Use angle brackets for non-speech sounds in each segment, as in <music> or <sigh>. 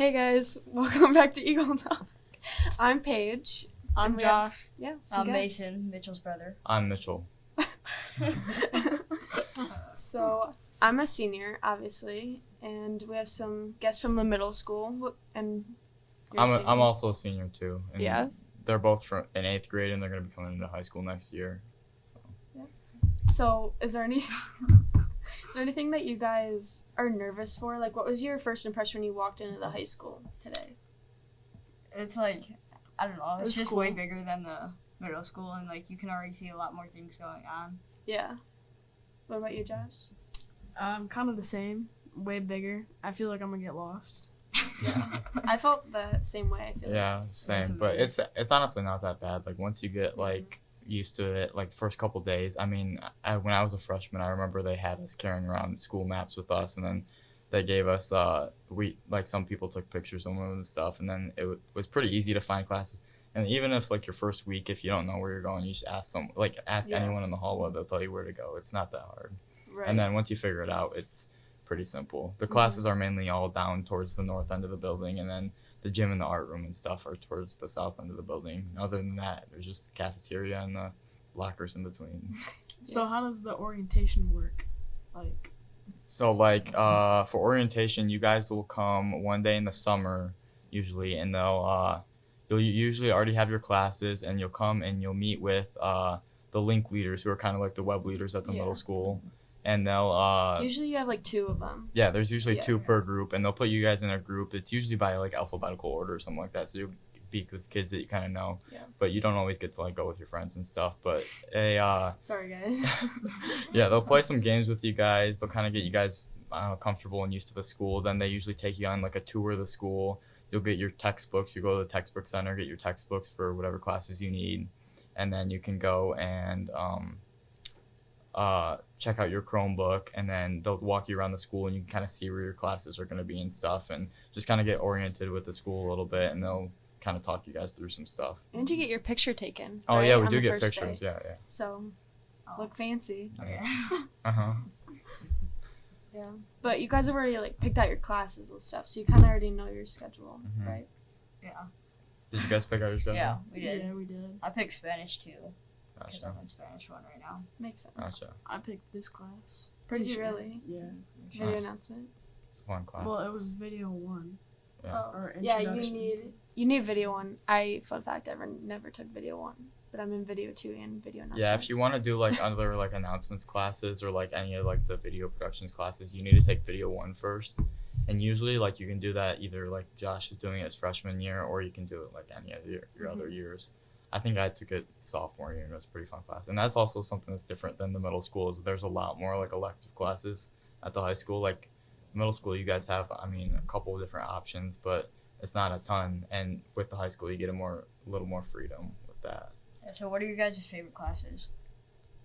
Hey guys, <laughs> welcome back to Eagle Talk. I'm Paige. I'm And we have- Josh. Yeah, I'm guests. Mason, Mitchell's brother. I'm Mitchell. <laughs> so I'm a senior, obviously, and we have some guests from the middle school. And you're a I'm. I'm also a senior too. And Yeah. They're both from in eighth grade and they're going to be coming into high school next year. Yeah. So is there any? <laughs> is there anything that you guys are nervous for? Like, what was your first impression when you walked into the high school today? It's like I don't know. It's It's just cool. way bigger than the middle school, and like you can already see a lot more things going on. Yeah. What about you, Josh? Um, kind of the same, way bigger. I feel like I'm gonna get lost. Yeah. I felt the same way. I feel. like. Yeah, same. But it's it's honestly not that bad. Like once you get like used to it, like the first couple days. I mean, I, when I was a freshman, I remember they had us carrying around school maps with us, and then they gave us uh we like some people took pictures of them and stuff, and then it w- was pretty easy to find classes. And even if like your first week, if you don't know where you're going, you just ask some like ask Yeah. anyone in the hallway. They'll tell you where to go. It's not that hard. Right. And then once you figure it out, it's pretty simple. The Mhm. classes are mainly all down towards the north end of the building, and then the gym and the art room and stuff are towards the south end of the building. Other than that, there's just the cafeteria and the lockers in between. So how does the orientation work? Like, So like uh, for orientation, you guys will come one day in the summer usually, and they'll uh, you'll usually already have your classes, and you'll come and you'll meet with uh, the link leaders who are kind of like the web leaders at the Yeah. middle school, and they'll uh, Usually you have like two of them. Yeah, there's usually Yeah. two per group, and they'll put you guys in a group. It's usually by like alphabetical order or something like that. So you speak with kids that you kind of know, Yeah. but you don't always get to like go with your friends and stuff. But a uh, <laughs> Sorry, guys. <laughs> yeah, they'll play some games with you guys. They'll kind of get you guys uh, comfortable and used to the school. Then they usually take you on like a tour of the school. You'll get your textbooks. You go to the textbook center, get your textbooks for whatever classes you need, and then you can go and um, uh, check out your Chromebook. And then they'll walk you around the school, and you can kind of see where your classes are going to be and stuff, and just kind of get oriented with the school a little bit. And they'll kind of talk you guys through some stuff. and you get your picture taken. Oh right, yeah, we on do get pictures. day. Yeah, yeah. So look fancy. Okay. Uh huh. <laughs> Yeah. But you guys have already like picked out your classes and stuff, so you kind of already know your schedule, Mhm. right? yeah. Did you guys pick out your schedule? Yeah, we did. yeah, we did. I picked Spanish too, because Gotcha. I'm in Spanish one right now. Makes sense. Gotcha. I picked this class. Did Pretty you really? Yeah. Video Nice. announcements. It's a fun class. Well, it was video one. Yeah. Oh. Or Yeah, you need you need video one. I fun fact ever never took video one, but I'm in video two and video announcements. Yeah, if you want to do like other like announcements classes or like any of like the video productions classes, you need to take video one first. And usually like you can do that either like Josh is doing it his freshman year or you can do it like any of your, your other mm-hmm. years. I think I took it sophomore year and it was a pretty fun class. And that's also something that's different than the middle school is there's a lot more like elective classes at the high school. Like middle school you guys have I mean a couple of different options, but it's not a ton. And with the high school you get a more a little more freedom with that. Yeah, so, what are your guys' favorite classes?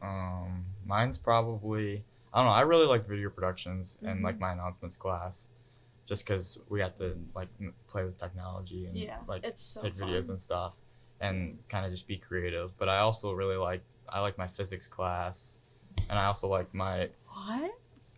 Um, mine's probably I don't know. I really like video productions and Mm-hmm. like my announcements class, just because we have to like play with technology and Yeah, like it's so take fun. videos and stuff, and kind of just be creative. But I also really like I like my physics class, and I also like my What?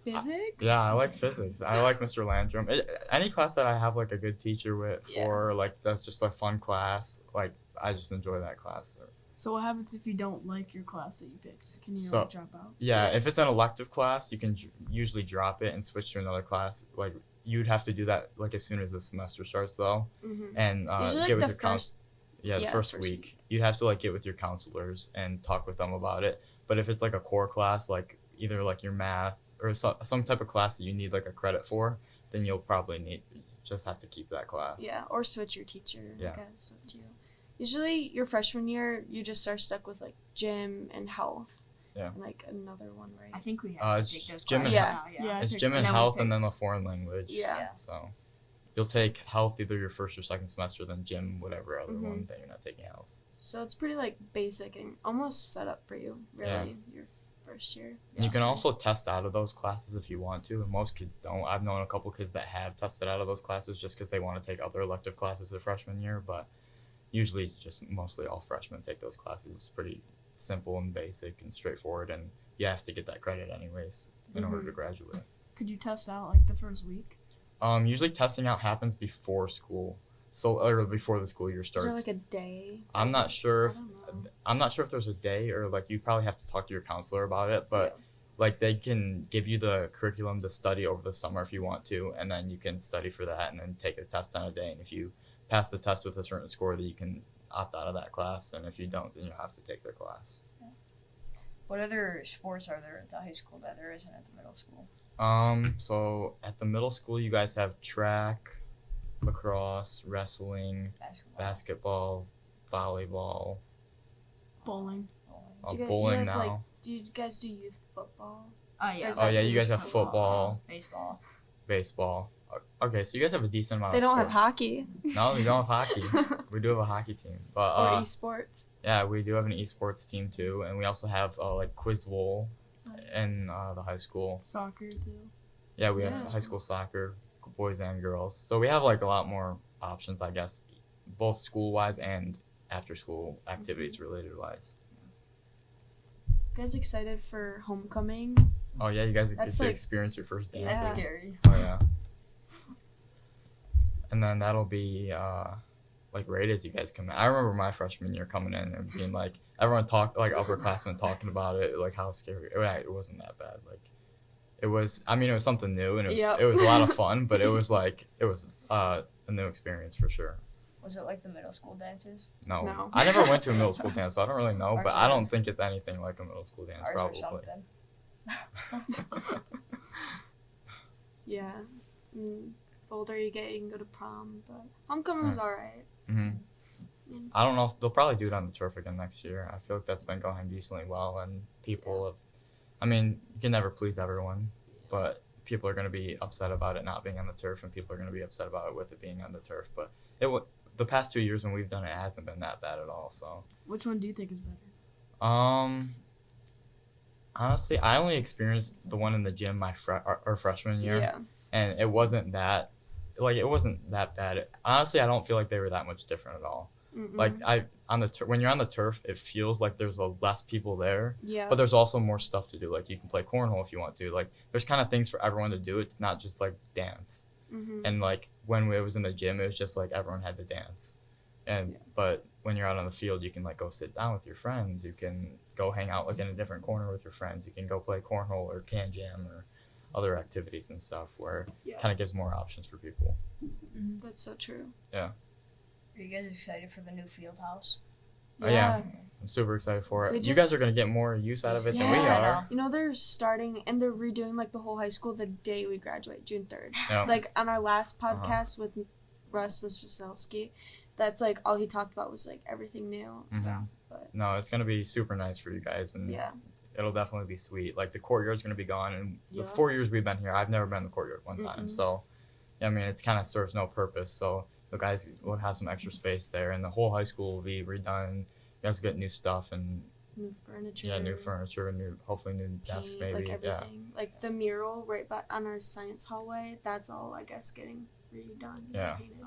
Physics? yeah I like physics. I like Mr. Landrum. It, any class that I have like a good teacher with Yeah. for like that's just a fun class. Like I just enjoy that class. So what happens if you don't like your class that you picked? Can you So- like, drop out? Yeah, if it's an elective class, you can usually drop it and switch to another class. Like you'd have to do that like as soon as the semester starts though, hmm and uh, Usually, like, get with the your first- Yeah, the yeah, first, first week. week. you'd have to like get with your counselors and talk with them about it. But if it's like a core class, like either like your math or so, some type of class that you need like a credit for, then you'll probably need just have to keep that class. Yeah, or switch your teacher. Yeah. I guess up to you. Usually, your freshman year, you just are stuck with like gym and health. Yeah. And like another one, right? I think we have Uh, to it's take those gym and- classes Yeah. now. Yeah. Yeah. It's gym and And then we health and then the foreign language. Yeah. Yeah. So you'll take health either your first or second semester, then gym, whatever other Mhm. one that you're not taking health. So it's pretty like basic and almost set up for you, really, your first year. And you can also test out of those classes if you want to, and most kids don't. I've known a couple kids that have tested out of those classes just because they want to take other elective classes their freshman year, but usually just mostly all freshmen take those classes. It's pretty simple and basic and straightforward, and you have to get that credit anyways in order to graduate. Could you test out like the first week? Um, usually testing out happens before school, so or before the school year Is starts. there like a day? I'm not sure if. I'm not sure if there's a day or like you probably have to talk to your counselor about it, but like they can give you the curriculum to study over the summer if you want to, and then you can study for that and then take a test on a day. And if you pass the test with a certain score, then you can opt out of that class. And if you don't, then you have to take their class. What other sports are there at the high school that there isn't at the middle school? Um, so at the middle school, you guys have track, lacrosse, wrestling, Basketball. basketball, volleyball, Bowling. bowling. uh, Do you guys- bowling have, now. like, Do you guys do youth football? Oh yeah. Oh yeah, you guys just have football, Baseball. baseball. Okay, so you guys have a decent amount. They of don't have hockey. No, we don't have hockey. <laughs> We do have a hockey team, but or uh, esports. yeah, we do have an esports team too, and we also have uh, like quiz bowl in uh, the high school. Soccer too. Yeah, we Yeah. have high school soccer, boys and girls. So we have like a lot more options, I guess, both school wise and after school activities related wise. You guys excited for homecoming? Oh yeah, you guys get That's to like- experience your first dance. That's Yeah. scary. Oh yeah. And then that'll be uh like right as you guys come in. I remember my freshman year coming in and being like everyone talked like upperclassmen talking about it, like how scary it, it wasn't that bad. Like it was I mean it was something new and it was Yep. it was a lot of <laughs> fun, but it was like it was uh a new experience for sure. Was it like the middle school dances? No. No. I never went to a middle <laughs> school dance, so I don't really know, but I don't think it's anything like a middle school dance Ours or probably. something. <laughs> Yeah. Mm, the older you get, you can go to prom, but homecoming was alright. hmm Yeah. I don't know if they'll probably do it on the turf again next year. I feel like that's been going decently well, and people have. I mean, you can never please everyone, but people are going to be upset about it not being on the turf, and people are going to be upset about it with it being on the turf. But it wa the past two years when we've done it, it hasn't been that bad at all. So, Which one do you think is better? um, honestly, I only experienced the one in the gym my fre- our, our freshman year. Yeah. and it wasn't that like it wasn't that bad. Honestly, I don't feel like they were that much different at all. Mm-mm. Like I on the tur- when you're on the turf, it feels like there's a less people there, yeah. but there's also more stuff to do. Like you can play cornhole if you want to. Like there's kind of things for everyone to do. It's not just like dance. hmm And like when we was in the gym, it was just like everyone had to dance. And Yeah. but when you're out on the field, you can like go sit down with your friends. You can go hang out like in a different corner with your friends. You can go play cornhole or can jam or other activities and stuff where Yeah. kind of gives more options for people. That's so true. Are you guys excited for the new field house? Oh, yeah. I'm super excited for it. We you guys are gonna get more use out of it than we are. You know they're starting and they're redoing like the whole high school the day we graduate, June third. Yeah. Like on our last Uh-huh. podcast with Russ Wasilski, that's like all he talked about was like everything new. Mhm. But No, it's gonna be super nice for you guys, and yeah, it'll definitely be sweet. Like the courtyard's gonna be gone, and Yeah. the four years we've been here, I've never been in the courtyard one time. Mm-mm. So, yeah, I mean, it's kind of serves no purpose. So the guys will have some extra space there, and the whole high school will be redone. You guys get new stuff and new furniture. yeah, new furniture, and new hopefully new desks paint, maybe. like yeah, everything. Like the mural right by on our science hallway, that's all I guess getting redone. Yeah. painted.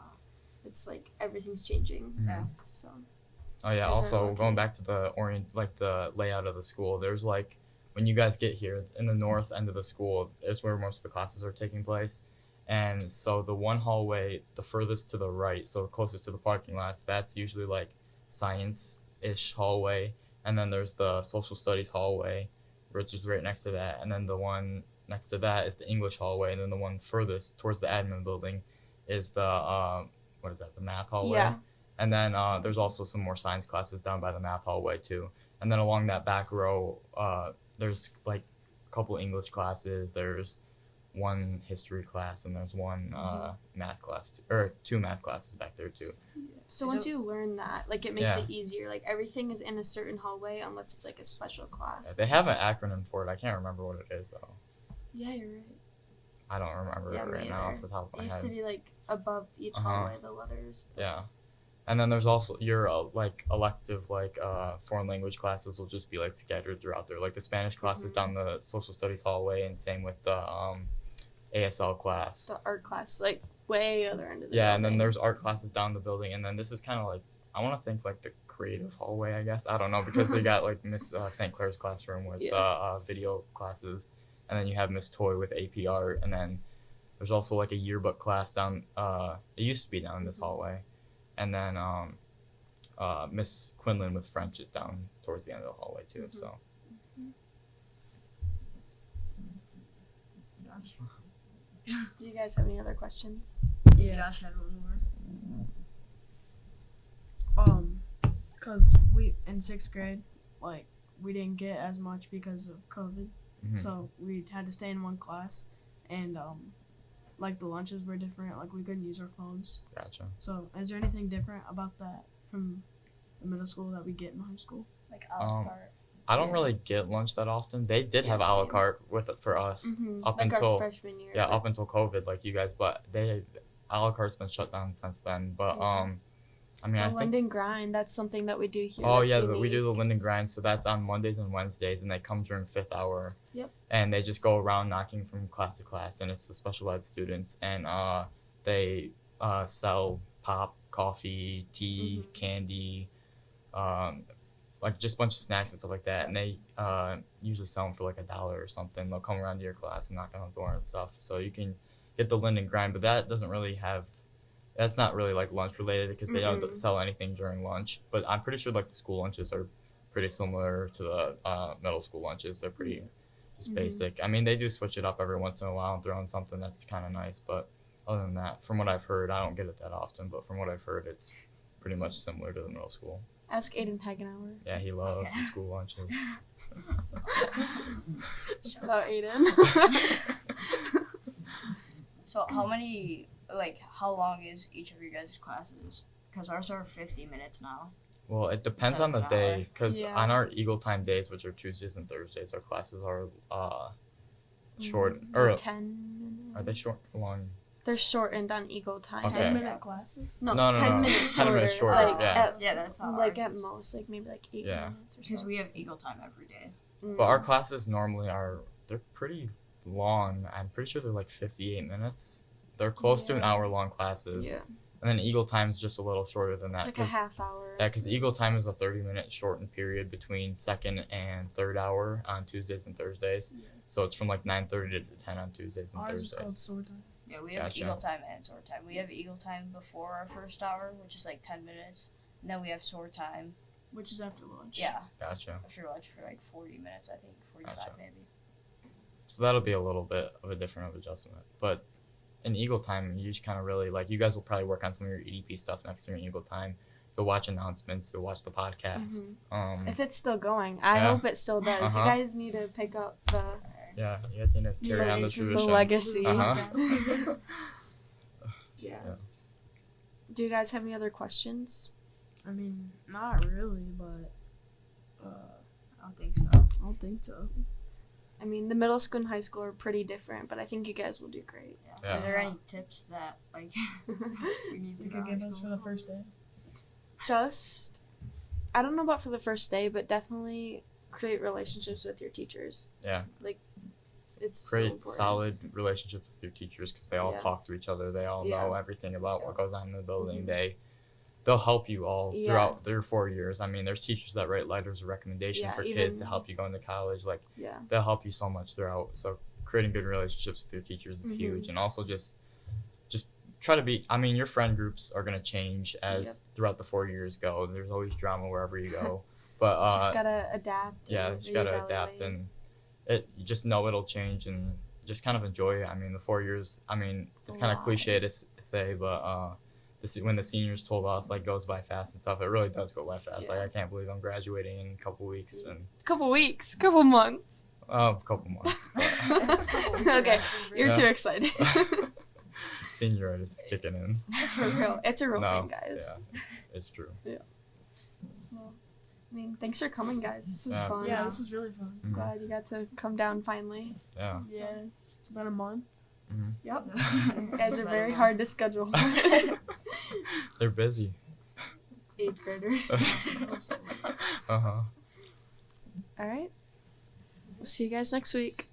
It's like everything's changing. Mhm. Yeah. So Oh yeah. Also, going back to the orient, like the layout of the school. There's like when you guys get here in the north end of the school is where most of the classes are taking place, and so the one hallway, the furthest to the right, so closest to the parking lots, that's usually like science-ish hallway, and then there's the social studies hallway, which is right next to that, and then the one next to that is the English hallway, and then the one furthest towards the admin building is the uh, what is that? The math hallway. yeah, And then uh, there's also some more science classes down by the math hallway too. And then along that back row, uh, there's like a couple English classes. There's one history class, and there's one uh, math class, t- or two math classes back there too. So Is once you learn that, like it makes Yeah. it easier. Like everything is in a certain hallway unless it's like a special class. They have an acronym for it. I can't remember what it is though. Yeah, you're right. I don't remember Yeah, it me right now either. off the top of It my used head. to be like above each Uh-huh. hallway the letters. Yeah. And then there's also your uh, like elective like uh, foreign language classes will just be like scattered throughout there. Like the Spanish classes Mhm. down the social studies hallway, and same with the um, ASL class. The art class, like way other end of the Yeah, and then there's art classes down the building, and then this is kind of like I want to think like the creative hallway, I guess. I don't know because they <laughs> got like Miss uh, St. Clair's classroom with Yeah. uh, uh, video classes, and then you have Miss Toy with AP art, and then There's also like a yearbook class down. Uh, it used to be down in this hallway, and then um, uh, Miss Quinlan with French is down towards the end of the hallway too. Mhm. So <laughs> Do you guys have any other questions? Yeah. Josh had one more. Um, cause we in sixth grade, like we didn't get as much because of COVID, mhm. so we had to stay in one class, and um, like the lunches were different. Like we couldn't use our phones. gotcha. So, is there anything different about that from the middle school that we get in high school? Like a la Um, carte. I don't really get lunch that often. They did have Yeah, a la carte with it for us Mhm. up like until our freshman year. yeah up until COVID, like you guys. But they a la carte's been shut down since then. But Yeah. um, I mean, I the think grind. That's something that we do here. Oh yeah, the, we do the Linden grind, so that's on Mondays and Wednesdays, and they come during fifth hour. Yep. And they just go around knocking from class to class, and it's the special ed students, and uh, they uh, sell pop, coffee, tea, Mhm. candy, um, like just a bunch of snacks and stuff like that, and they uh, usually sell them for like a dollar or something. They'll come around to your class and knock on the door and stuff, so you can get the Linden grind, but that doesn't really have that's not really like lunch related because they don't Mhm. sell anything during lunch. But I'm pretty sure like the school lunches are pretty similar to the uh, middle school lunches. They're pretty just Mhm. basic. I mean, they do switch it up every once in a while and throw in something that's kind of nice. But other than that, from what I've heard, I don't get it that often. But from what I've heard, it's pretty much similar to the middle school. Ask Aiden Hagenauer. Yeah, he loves the school lunches. <laughs> Shout out Aiden. <laughs> So how many like how long is each of your guys' classes? Because ours are fifty minutes now. Well, it depends on the day because Yeah. on our Eagle Time days, which are Tuesdays and Thursdays, our classes are uh short Mm, or ten. are they short long? They're shortened on Eagle time. Okay. Ten minute classes. No, No, no, ten no. minutes 10 shorter. minutes shorter, Like yeah. at, Yeah, that's how like at most, like maybe like eight Yeah. minutes or something. Because we have Eagle time every day. But our Mm. classes normally are they're pretty long. I'm pretty sure they're like 58 minutes. They're close to an hour long classes. yeah, And then Eagle Time is just a little shorter than it's that. like a 'cause- half hour. yeah, because Eagle Time is a 30 minute shortened period between second and third hour on Tuesdays and Thursdays. Yeah. So it's from like 9:30 to 10 on Tuesdays and Ours is called Thursdays. sword time. Yeah, we have Gotcha. Eagle time and sword time. We have Eagle time before our first hour, which is like ten minutes. And then we have sword time. which is after lunch. Yeah, Gotcha. after lunch for like forty minutes, I think forty-five Gotcha. maybe. So that'll be a little bit of a different of adjustment. But in Eagle Time, you just kind of really like you guys will probably work on some of your EDP stuff next year in Eagle Time. You'll watch announcements. You'll watch the podcast. Um, if it's still going, I Yeah. hope it still does. Uh-huh. You guys need to pick up the, yeah, you guys need to carry know, on the the tradition. legacy. Uh-huh. <laughs> Yeah. Yeah. Do you guys have any other questions? I mean, not really, but uh, I don't think so. I don't think so. I mean, the middle school and high school are pretty different, but I think you guys will do great. Yeah. Yeah. Are there any tips that like <laughs> we need to You could give high us for the first day. Just, I don't know about for the first day, but definitely create relationships with your teachers. Yeah. Like, it's Create important. solid relationships with your teachers because they all Yeah. talk to each other. They all Yeah. know everything about what goes on in the building. Mhm. They they'll help you all Yeah. throughout their four years. I mean, there's teachers that write letters of recommendation Yeah, for kids to help you go into college. Like Yeah. they'll help you so much throughout. So creating good relationships with your teachers is Mhm. huge, and also just just try to be. I mean, your friend groups are gonna change as throughout the four years go. There's always drama wherever you <laughs> go, but uh, just gotta adapt. yeah, just gotta adapt, and it you just know it'll change, and just kind of enjoy it. I mean, the four years. I mean, it's kind of cliche to s- say, but uh, this when the seniors told us like goes by fast and stuff, it really does go by fast. Like I can't believe I'm graduating in a couple weeks and couple weeks, couple months. uh, a couple months. <laughs> Okay, you're Yeah. too excited. <laughs> Senioritis is kicking in. <laughs> For real, it's a real No, thing, guys. Yeah, it's, it's true. Well, I mean, thanks for coming, guys. This was Yeah. fun. Yeah, this is really fun. Mhm. Glad you got to come down finally. Yeah. Yeah, it's been a month. Yep. <laughs> You You guys are very hard to schedule. <laughs> <laughs> They're busy. Eighth graders. uh huh. All right. We'll see you guys next week.